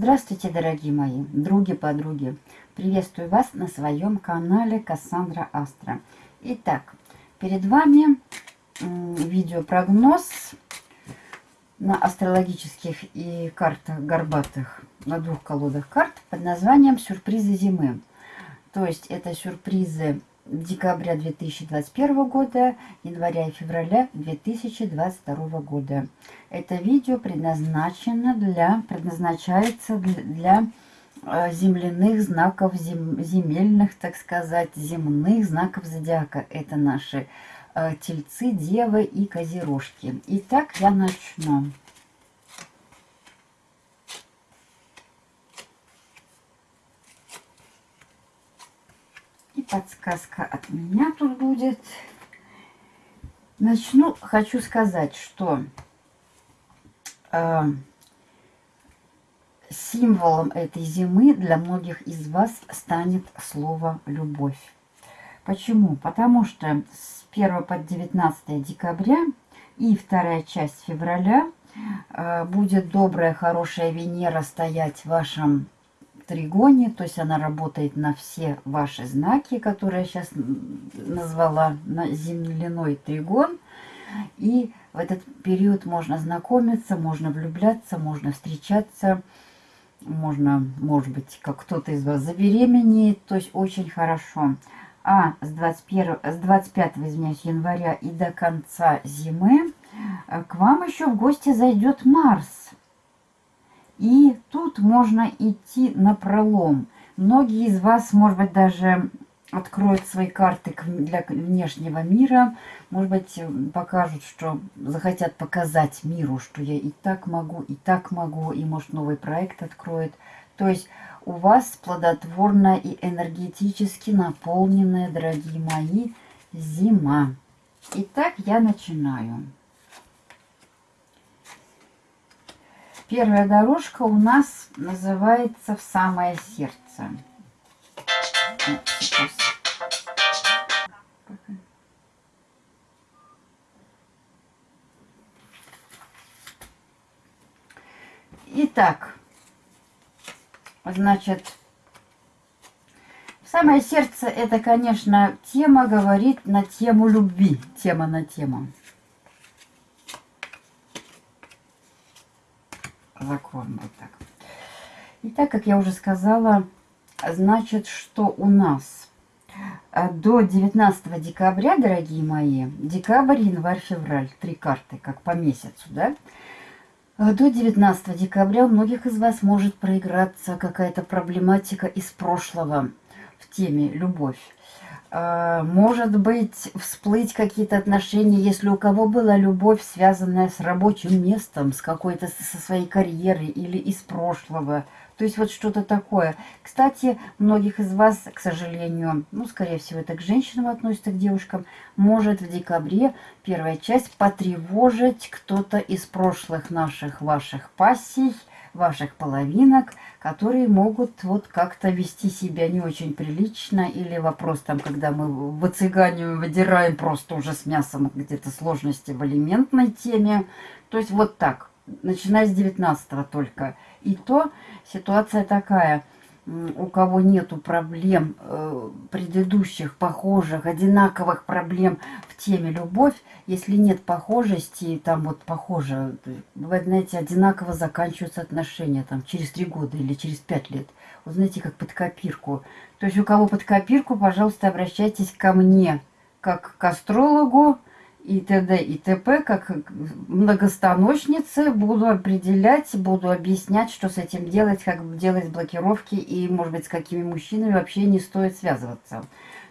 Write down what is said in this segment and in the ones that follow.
Здравствуйте, дорогие мои други-подруги. Приветствую вас на своем канале Кассандра Астра. Итак, перед вами видеопрогноз на астрологических и картах горбатых, на двух колодах карт под названием «Сюрпризы зимы». То есть это сюрпризы декабря 2021 года, января и февраля 2022 года. Это видео предназначено для, предназначается для, э, земляных знаков, зем, земельных, так сказать, земных знаков зодиака. Это наши э, тельцы, девы и козерожки. Итак, я начну. Подсказка от меня тут будет. Начну, хочу сказать, что э, символом этой зимы для многих из вас станет слово «любовь». Почему? Потому что с 1 по 19 декабря и вторая часть февраля э, будет добрая, хорошая Венера стоять в вашем тригоне, то есть она работает на все ваши знаки, которые я сейчас назвала, на земляной тригон. И в этот период можно знакомиться, можно влюбляться, можно встречаться, можно, может быть, как кто-то из вас забеременеет, то есть очень хорошо. А с, 21, с 25 извиняюсь, января и до конца зимы э, к вам еще в гости зайдет Марс. И тут можно идти на пролом. Многие из вас, может быть, даже откроют свои карты для внешнего мира. Может быть, покажут, что захотят показать миру, что я и так могу, и так могу, и, может, новый проект откроет. То есть у вас плодотворная и энергетически наполненная, дорогие мои, зима. Итак, я начинаю. Первая дорожка у нас называется «В самое сердце». Итак, значит, самое сердце это, конечно, тема говорит на тему любви, тема на тему. Закроем вот так. И так, как я уже сказала, значит, что у нас э, до 19 декабря, дорогие мои, декабрь, январь, февраль, три карты, как по месяцу, да, э, до 19 декабря у многих из вас может проиграться какая-то проблематика из прошлого в теме «любовь». А, может быть, всплыть какие-то отношения, если у кого была любовь, связанная с рабочим местом, с какой-то, со своей карьерой или из прошлого. То есть вот что-то такое. Кстати, многих из вас, к сожалению, ну, скорее всего, это к женщинам относится, к девушкам, может в декабре первая часть потревожить кто-то из прошлых наших ваших пассий, ваших половинок, которые могут вот как-то вести себя не очень прилично. Или вопрос там, когда мы выцыганиваем, выдираем просто уже с мясом где-то сложности в алиментной теме. То есть вот так, начиная с 19 только. И то ситуация такая – у кого нету проблем э, предыдущих, похожих, одинаковых проблем в теме любовь, если нет похожести, там вот похоже, бывает, знаете, одинаково заканчиваются отношения там через три года или через пять лет. Вот знаете, как под копирку. То есть у кого под копирку, пожалуйста, обращайтесь ко мне, как к астрологу, и т.д. и т.п. как многостаночницы буду определять, буду объяснять, что с этим делать, как делать блокировки и, может быть, с какими мужчинами вообще не стоит связываться.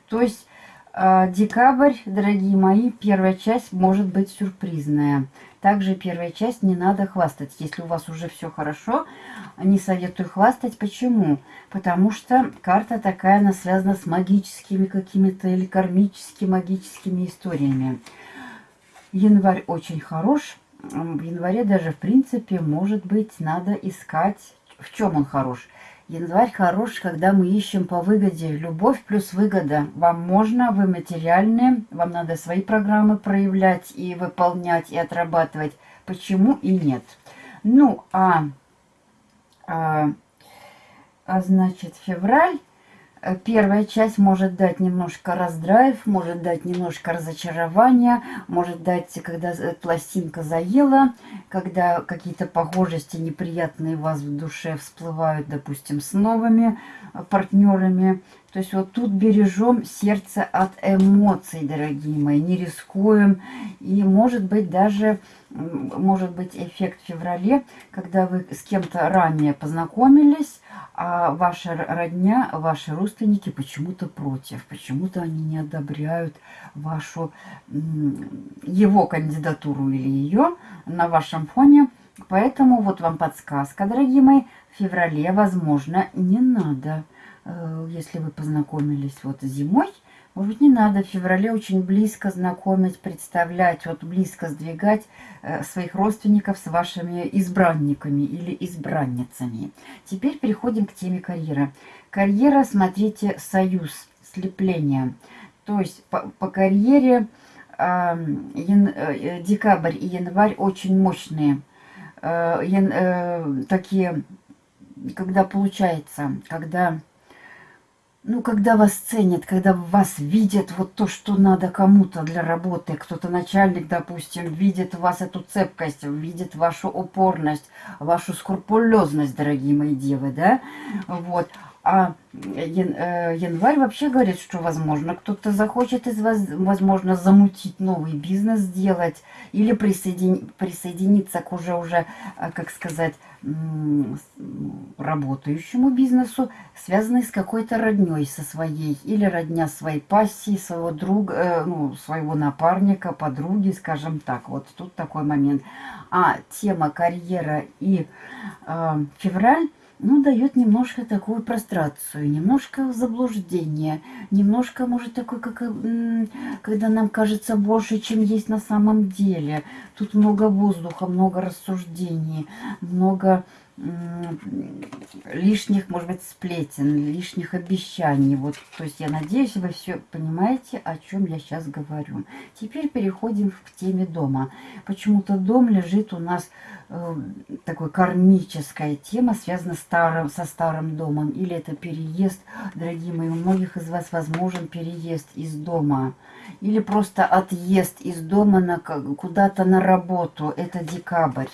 То есть э, декабрь, дорогие мои, первая часть может быть сюрпризная. Также первая часть не надо хвастать. Если у вас уже все хорошо, не советую хвастать. Почему? Потому что карта такая, она связана с магическими какими-то или кармическими магическими историями. Январь очень хорош. В январе даже, в принципе, может быть, надо искать... В чем он хорош? Январь хорош, когда мы ищем по выгоде. Любовь плюс выгода. Вам можно, вы материальные, вам надо свои программы проявлять и выполнять, и отрабатывать. Почему и нет? Ну, а А, а значит, февраль первая часть может дать немножко раздрайв, может дать немножко разочарования, может дать, когда э, пластинка заела, когда какие-то похожести неприятные у вас в душе всплывают, допустим, с новыми э, партнерами. То есть вот тут бережем сердце от эмоций, дорогие мои, не рискуем. И может быть даже, может быть эффект в феврале, когда вы с кем-то ранее познакомились, а ваша родня, ваши родственники почему-то против, почему-то они не одобряют вашу, его кандидатуру или ее на вашем фоне. Поэтому вот вам подсказка, дорогие мои, в феврале, возможно, не надо, э, если вы познакомились вот зимой, может не надо в феврале очень близко знакомить, представлять, вот близко сдвигать э, своих родственников с вашими избранниками или избранницами. Теперь переходим к теме карьеры. Карьера, смотрите, союз, слепление. То есть по, по карьере э, ян, э, декабрь и январь очень мощные. Э, э, такие, когда получается, когда ну, когда вас ценят, когда вас видят вот то, что надо кому-то для работы, кто-то начальник, допустим, видит в вас эту цепкость, видит вашу упорность, вашу скрупулезность, дорогие мои девы, да, вот, а э, январь вообще говорит, что, возможно, кто-то захочет из вас, возможно, замутить новый бизнес сделать или присоедин, присоединиться к уже, уже, э, как сказать, работающему бизнесу, связанный с какой-то родней со своей, или родня своей пассии, своего друга, э, ну, своего напарника, подруги, скажем так. Вот тут такой момент. А тема карьера и э, февраль ну, дает немножко такую прострацию, немножко заблуждение, немножко, может, такой, как, когда нам кажется больше, чем есть на самом деле. Тут много воздуха, много рассуждений, много лишних, может быть, сплетен, лишних обещаний. Вот, то есть я надеюсь, вы все понимаете, о чем я сейчас говорю. Теперь переходим к теме дома. Почему-то дом лежит у нас э, такой кармическая тема, связана старым, со старым домом. Или это переезд, дорогие мои, у многих из вас возможен переезд из дома. Или просто отъезд из дома куда-то на работу. Это декабрь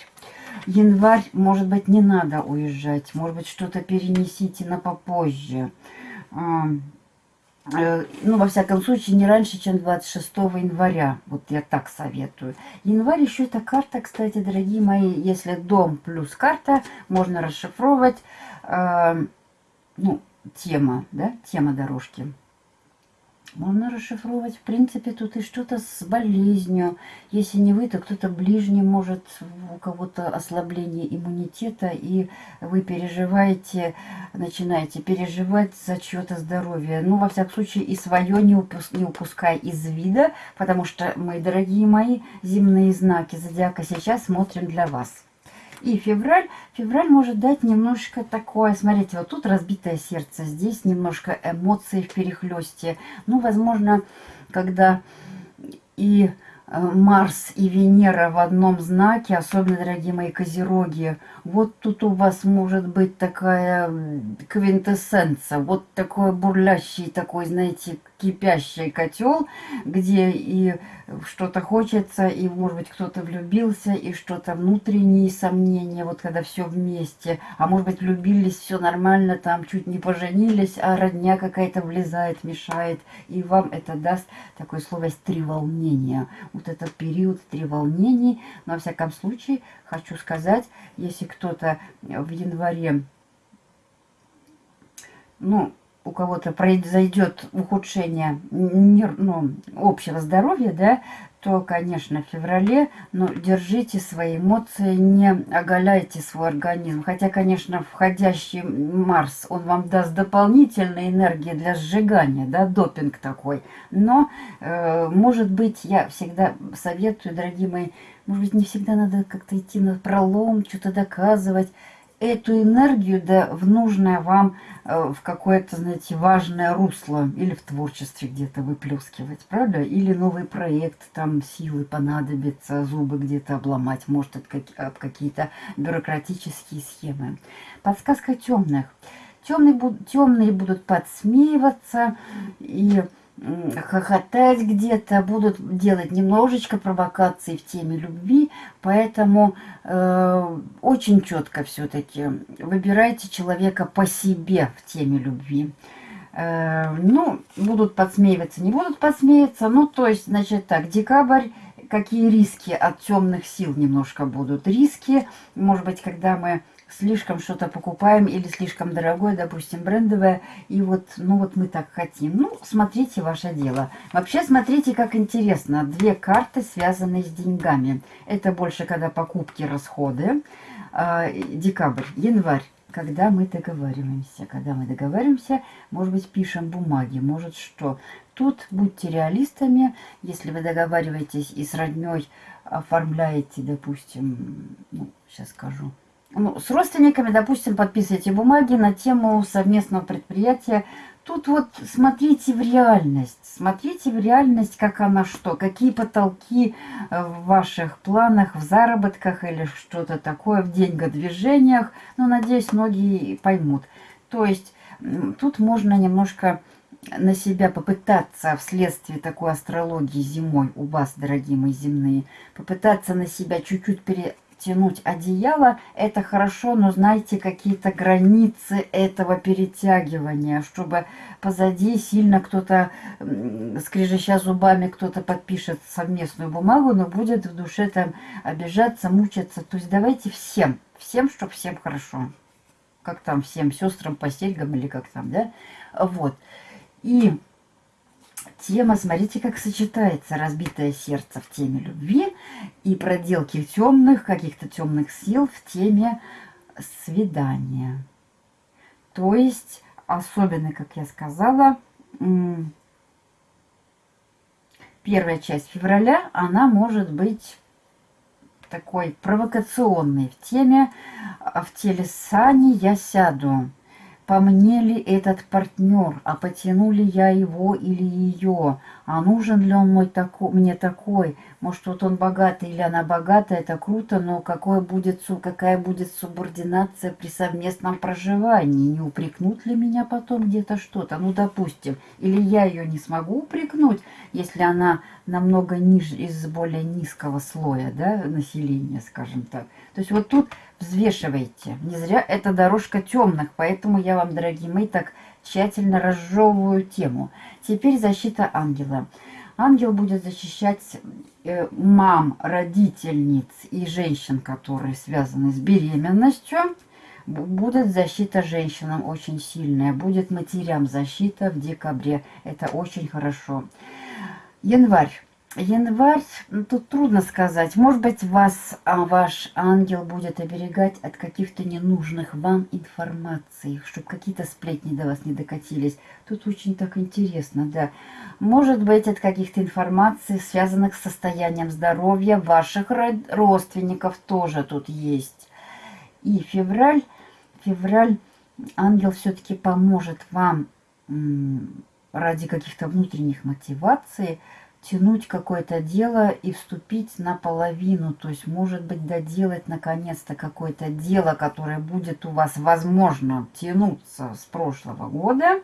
январь, может быть, не надо уезжать. Может быть, что-то перенесите на попозже. Э, ну, во всяком случае, не раньше, чем 26 января. Вот я так советую. Январь еще это карта, кстати, дорогие мои. Если дом плюс карта, можно расшифровывать. Э, ну, тема, да, тема дорожки. Можно расшифровать, в принципе, тут и что-то с болезнью. Если не вы, то кто-то ближний может, у кого-то ослабление иммунитета, и вы переживаете, начинаете переживать за чье-то здоровье. Ну, во всяком случае, и свое не, упус, не упускай из вида, потому что, мои дорогие мои, земные знаки зодиака сейчас смотрим для вас. И февраль, февраль может дать немножко такое, смотрите, вот тут разбитое сердце, здесь немножко эмоций в перехлесте. Ну, возможно, когда и э, Марс и Венера в одном знаке, особенно, дорогие мои козероги, вот тут у вас может быть такая квинтэссенция, вот такой бурлящий, такой, знаете, кипящий котел, где и что-то хочется, и, может быть, кто-то влюбился, и что-то внутренние сомнения, вот когда все вместе. А может быть, влюбились, все нормально, там чуть не поженились, а родня какая-то влезает, мешает, и вам это даст такое слово три волнения. Вот этот период три волнений, но, во всяком случае, хочу сказать, если кто-то в январе, ну, у кого-то произойдет ухудшение ну, общего здоровья, да, то, конечно, в феврале, но держите свои эмоции, не оголяйте свой организм. Хотя, конечно, входящий Марс, он вам даст дополнительной энергии для сжигания, да, допинг такой. Но, э, может быть, я всегда советую, дорогие мои, может быть, не всегда надо как-то идти на пролом, что-то доказывать эту энергию да, в нужное вам, э, в какое-то, знаете, важное русло или в творчестве где-то выплескивать, правда? Или новый проект, там силы понадобится, зубы где-то обломать, может, об какие-то бюрократические схемы. Подсказка темных. Темные, темные будут подсмеиваться и хохотать где-то, будут делать немножечко провокаций в теме любви, поэтому э, очень четко все-таки выбирайте человека по себе в теме любви. Э, ну, будут подсмеиваться, не будут подсмеяться, ну, то есть, значит так, декабрь, какие риски от темных сил немножко будут. Риски, может быть, когда мы слишком что-то покупаем или слишком дорогое, допустим, брендовое, и вот, ну вот мы так хотим. Ну, смотрите ваше дело. Вообще, смотрите, как интересно. Две карты, связанные с деньгами. Это больше, когда покупки, расходы. А, декабрь, январь. Когда мы договариваемся. Когда мы договариваемся, может быть, пишем бумаги, может что. Тут будьте реалистами. Если вы договариваетесь и с родней оформляете, допустим, ну, сейчас скажу, ну, с родственниками, допустим, подписываете бумаги на тему совместного предприятия. Тут вот смотрите в реальность, смотрите в реальность, как она что, какие потолки э, в ваших планах, в заработках или что-то такое, в деньгодвижениях. Ну, надеюсь, многие поймут. То есть тут можно немножко на себя попытаться вследствие такой астрологии зимой у вас, дорогие мои земные, попытаться на себя чуть-чуть пере тянуть одеяло, это хорошо, но знаете какие-то границы этого перетягивания, чтобы позади сильно кто-то, скрежеща зубами, кто-то подпишет совместную бумагу, но будет в душе там обижаться, мучиться. То есть давайте всем, всем, чтобы всем хорошо. Как там, всем сестрам по серьгам или как там, да? Вот. И тема, смотрите, как сочетается разбитое сердце в теме любви и проделки темных, каких-то темных сил в теме свидания. То есть, особенно, как я сказала, первая часть февраля, она может быть такой провокационной в теме «В теле Сани я сяду» по мне ли этот партнер, а потяну ли я его или ее, а нужен ли он мой тако, мне такой, может вот он богатый или она богатая, это круто, но какое будет, какая будет субординация при совместном проживании, не упрекнут ли меня потом где-то что-то, ну допустим, или я ее не смогу упрекнуть, если она намного ниже, из более низкого слоя да, населения, скажем так. То есть вот тут взвешивайте. Не зря это дорожка темных, поэтому я вам, дорогие мои, так тщательно разжевываю тему. Теперь защита ангела. Ангел будет защищать э, мам, родительниц и женщин, которые связаны с беременностью. Будет защита женщинам очень сильная. Будет матерям защита в декабре. Это очень хорошо. Январь. Январь, ну, тут трудно сказать. Может быть, вас а, ваш ангел будет оберегать от каких-то ненужных вам информаций, чтобы какие-то сплетни до вас не докатились. Тут очень так интересно, да. Может быть, от каких-то информаций, связанных с состоянием здоровья ваших родственников тоже тут есть. И февраль, февраль, ангел все-таки поможет вам ради каких-то внутренних мотиваций тянуть какое-то дело и вступить наполовину, то есть, может быть, доделать наконец-то какое-то дело, которое будет у вас, возможно, тянуться с прошлого года,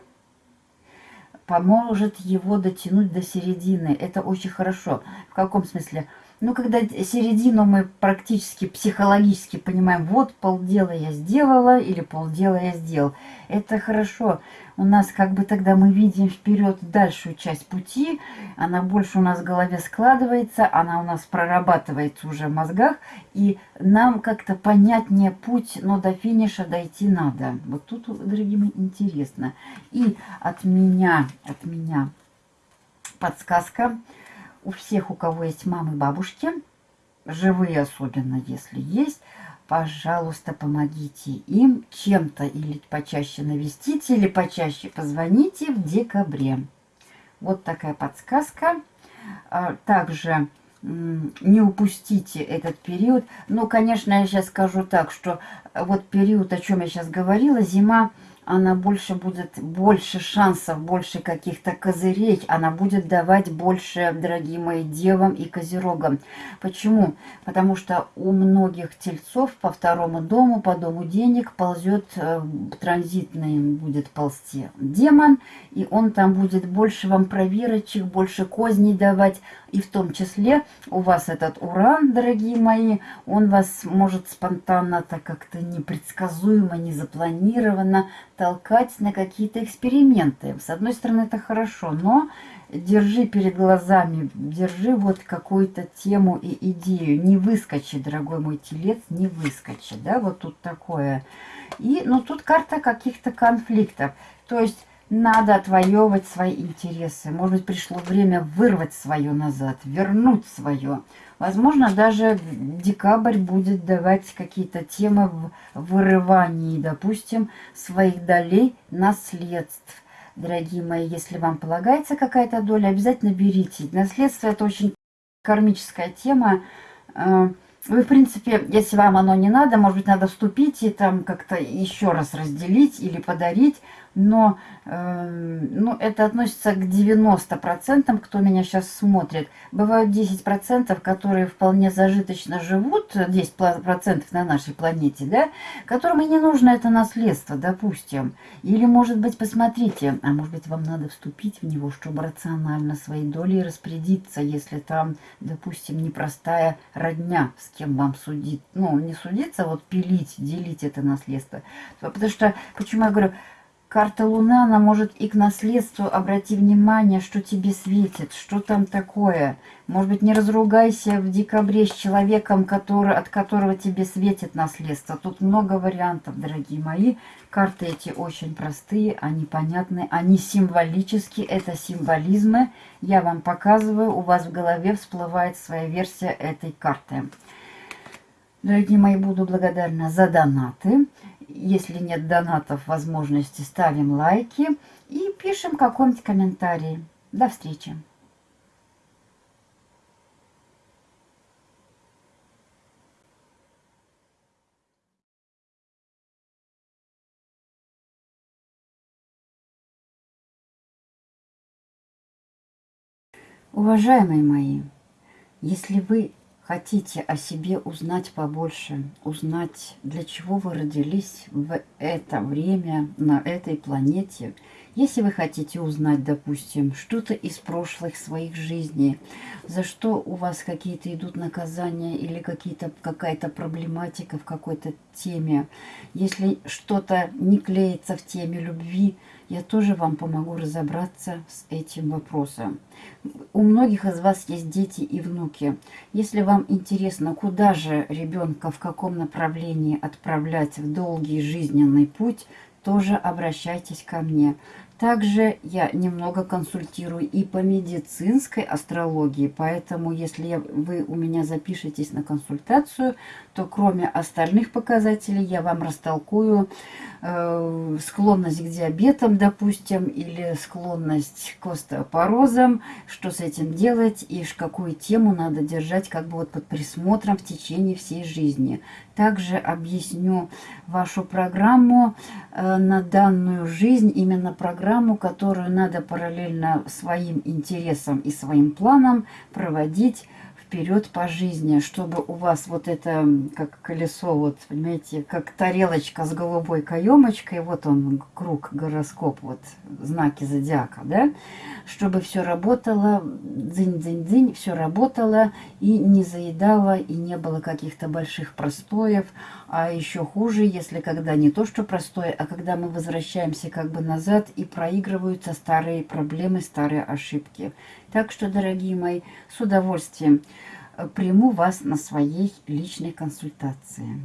поможет его дотянуть до середины. Это очень хорошо. В каком смысле? Ну, когда середину мы практически психологически понимаем, вот полдела я сделала или полдела я сделал. Это хорошо. У нас как бы тогда мы видим вперед дальшую часть пути, она больше у нас в голове складывается, она у нас прорабатывается уже в мозгах, и нам как-то понятнее путь, но до финиша дойти надо. Вот тут, дорогие мои, интересно. И от меня, от меня подсказка – у всех, у кого есть мамы, бабушки, живые особенно, если есть, пожалуйста, помогите им чем-то или почаще навестите, или почаще позвоните в декабре. Вот такая подсказка. А, также не упустите этот период. Ну, конечно, я сейчас скажу так, что вот период, о чем я сейчас говорила, зима она больше будет, больше шансов, больше каких-то козырей, она будет давать больше, дорогие мои, девам и козерогам. Почему? Потому что у многих тельцов по второму дому, по дому денег ползет, э, транзитный будет ползти демон, и он там будет больше вам проверочек, больше козней давать, и в том числе у вас этот уран, дорогие мои, он вас может спонтанно, так как-то непредсказуемо, не запланированно толкать на какие-то эксперименты. С одной стороны, это хорошо, но держи перед глазами, держи вот какую-то тему и идею. Не выскочи, дорогой мой телец, не выскочи, да, вот тут такое. И, ну, тут карта каких-то конфликтов. То есть надо отвоевывать свои интересы. Может быть, пришло время вырвать свое назад, вернуть свое. Возможно, даже декабрь будет давать какие-то темы в вырывании, допустим, своих долей наследств. Дорогие мои, если вам полагается какая-то доля, обязательно берите. Наследство – это очень кармическая тема. Э, вы, в принципе, если вам оно не надо, может быть, надо вступить и там как-то еще раз разделить или подарить но э, ну, это относится к 90%, кто меня сейчас смотрит. Бывают 10%, которые вполне зажиточно живут, 10% на нашей планете, да, которым и не нужно это наследство, допустим. Или, может быть, посмотрите, а может быть, вам надо вступить в него, чтобы рационально своей долей распорядиться, если там, допустим, непростая родня, с кем вам судить, ну, не судиться, а вот пилить, делить это наследство. Потому что, почему я говорю, Карта Луна, она может и к наследству, обрати внимание, что тебе светит, что там такое. Может быть, не разругайся в декабре с человеком, который, от которого тебе светит наследство. Тут много вариантов, дорогие мои. Карты эти очень простые, они понятны, они символические, это символизмы. Я вам показываю, у вас в голове всплывает своя версия этой карты. Дорогие мои, буду благодарна за донаты. Если нет донатов, возможности, ставим лайки и пишем какой-нибудь комментарий. До встречи! Уважаемые мои, если вы хотите о себе узнать побольше, узнать, для чего вы родились в это время на этой планете, если вы хотите узнать, допустим, что-то из прошлых своих жизней, за что у вас какие-то идут наказания или какая-то проблематика в какой-то теме, если что-то не клеится в теме любви, я тоже вам помогу разобраться с этим вопросом. У многих из вас есть дети и внуки. Если вам интересно, куда же ребенка, в каком направлении отправлять в долгий жизненный путь, тоже обращайтесь ко мне. Также я немного консультирую и по медицинской астрологии, поэтому если вы у меня запишетесь на консультацию, то кроме остальных показателей я вам растолкую э, склонность к диабетам, допустим, или склонность к остеопорозам, что с этим делать и какую тему надо держать как бы вот под присмотром в течение всей жизни. Также объясню вашу программу э, на данную жизнь, именно программу, которую надо параллельно своим интересам и своим планам проводить вперед по жизни, чтобы у вас вот это, как колесо, вот, понимаете, как тарелочка с голубой каемочкой, вот он, круг, гороскоп, вот, знаки зодиака, да, чтобы все работало, дзынь-дзынь-дзынь, все работало и не заедало, и не было каких-то больших простоев, а еще хуже, если когда не то, что простое, а когда мы возвращаемся как бы назад и проигрываются старые проблемы, старые ошибки. Так что, дорогие мои, с удовольствием э, приму вас на своей личной консультации.